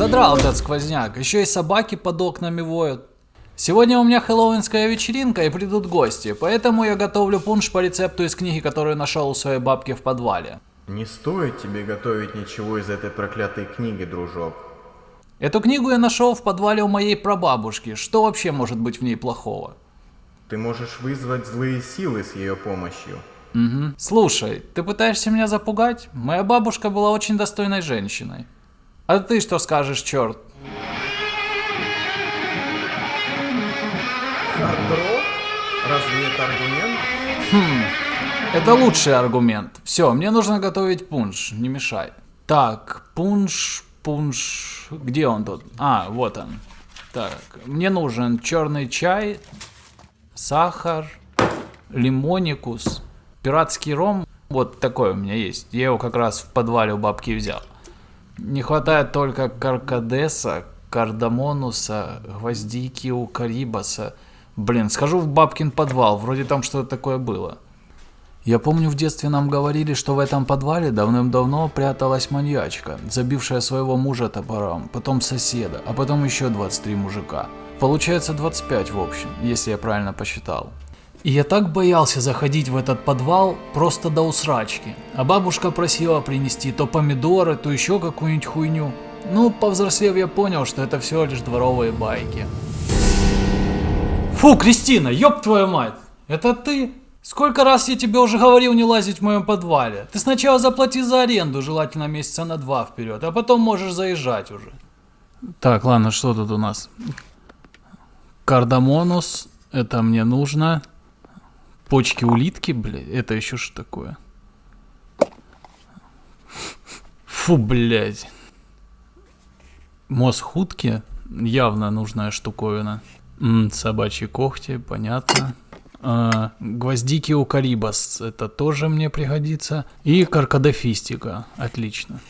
Задрал этот сквозняк. Еще и собаки под окнами воют. Сегодня у меня хэллоуинская вечеринка и придут гости, поэтому я готовлю пунш по рецепту из книги, которую нашел у своей бабки в подвале. Не стоит тебе готовить ничего из этой проклятой книги, дружок. Эту книгу я нашел в подвале у моей прабабушки. Что вообще может быть в ней плохого? Ты можешь вызвать злые силы с ее помощью. Угу. Слушай, ты пытаешься меня запугать? Моя бабушка была очень достойной женщиной. А ты что скажешь, черт? Хардрок? Разве это аргумент? Хм, это лучший аргумент. Все, мне нужно готовить пунш, не мешай. Так, пунш, пунш, где он тут? А, вот он. Так, мне нужен черный чай, сахар, лимоникус, пиратский ром. Вот такой у меня есть. Я его как раз в подвале у бабки взял. Не хватает только каркадеса, кардамонуса, гвоздики у карибаса. Блин, схожу в бабкин подвал, вроде там что-то такое было. Я помню, в детстве нам говорили, что в этом подвале давным-давно пряталась маньячка, забившая своего мужа топором, потом соседа, а потом еще 23 мужика. Получается 25 в общем, если я правильно посчитал. И я так боялся заходить в этот подвал просто до усрачки. А бабушка просила принести то помидоры, то еще какую-нибудь хуйню. Ну, повзрослев я понял, что это всего лишь дворовые байки. Фу, Кристина, ёб твою мать! Это ты? Сколько раз я тебе уже говорил не лазить в моем подвале? Ты сначала заплати за аренду, желательно месяца на два вперед, а потом можешь заезжать уже. Так, ладно, что тут у нас? Кардамонус, это мне нужно. Почки улитки, блядь, это еще что такое? Фу, блядь. Мозг явно нужная штуковина. -м, собачьи когти, понятно. А, гвоздики у Карибас, это тоже мне пригодится. И каркадофистика, отлично.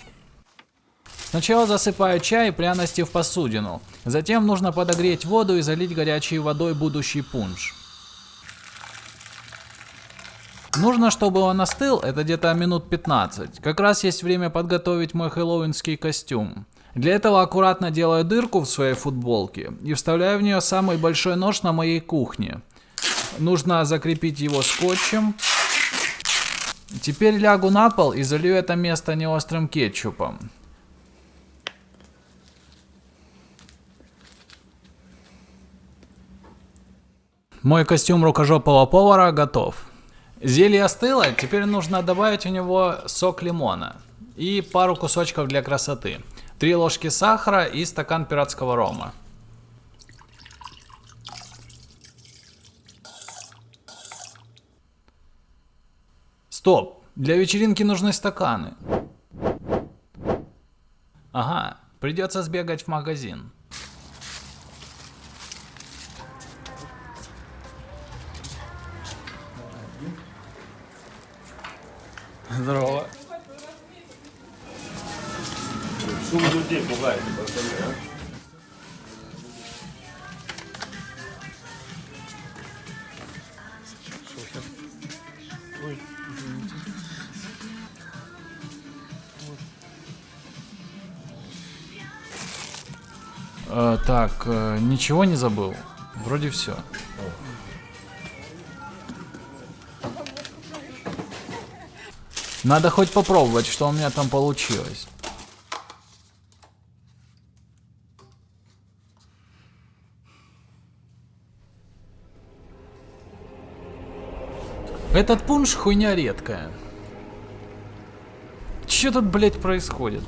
Сначала засыпаю чай и пряности в посудину. Затем нужно подогреть воду и залить горячей водой будущий пунш. Нужно, чтобы он остыл, это где-то минут 15. Как раз есть время подготовить мой хэллоуинский костюм. Для этого аккуратно делаю дырку в своей футболке и вставляю в нее самый большой нож на моей кухне. Нужно закрепить его скотчем. Теперь лягу на пол и залью это место неострым кетчупом. Мой костюм рукожопого повара готов. Зелье остыло, теперь нужно добавить в него сок лимона и пару кусочков для красоты. Три ложки сахара и стакан пиратского рома. Стоп, для вечеринки нужны стаканы. Ага, придется сбегать в магазин. Здорово. Шум людей пугает, пацаны, а? Э, так, э, ничего не забыл. Вроде все. Надо хоть попробовать, что у меня там получилось. Этот пунш хуйня редкая. Че тут, блять, происходит?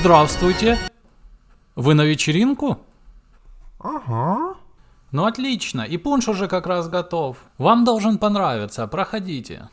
Здравствуйте. Вы на вечеринку? Ага. Ну отлично, и пунш уже как раз готов. Вам должен понравиться, проходите.